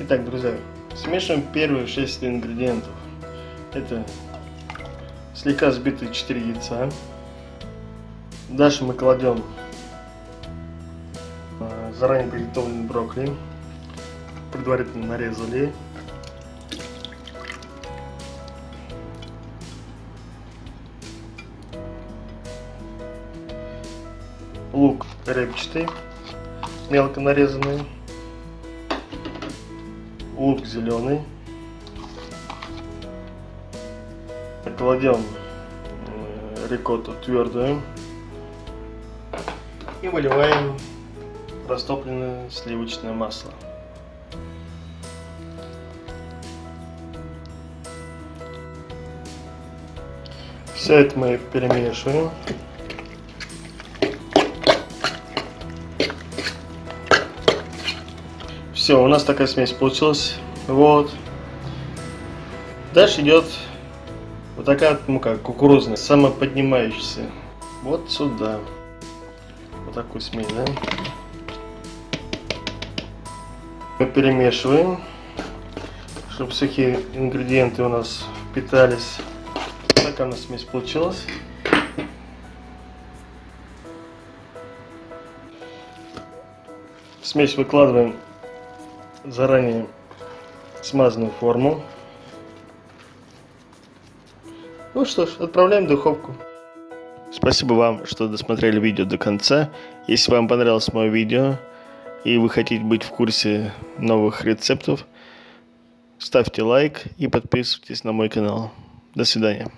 Итак, друзья, смешиваем первые 6 ингредиентов. Это слегка взбитые 4 яйца. Дальше мы кладем а, заранее приготовленный брокколи. Предварительно нарезали. Лук репчатый, мелко нарезанный. Лук зеленый. Кладем э, рикотту твердую и выливаем растопленное сливочное масло. Все это мы перемешиваем. Все, у нас такая смесь получилась. Вот. Дальше идет вот такая мука, кукурузная, самоподнимающаяся. Вот сюда. Вот такую смесь, да? Мы перемешиваем, чтобы сухие ингредиенты у нас впитались. Такая у нас смесь получилась. Смесь выкладываем заранее смазанную форму. Ну что ж, отправляем в духовку. Спасибо вам, что досмотрели видео до конца. Если вам понравилось мое видео и вы хотите быть в курсе новых рецептов, ставьте лайк и подписывайтесь на мой канал. До свидания.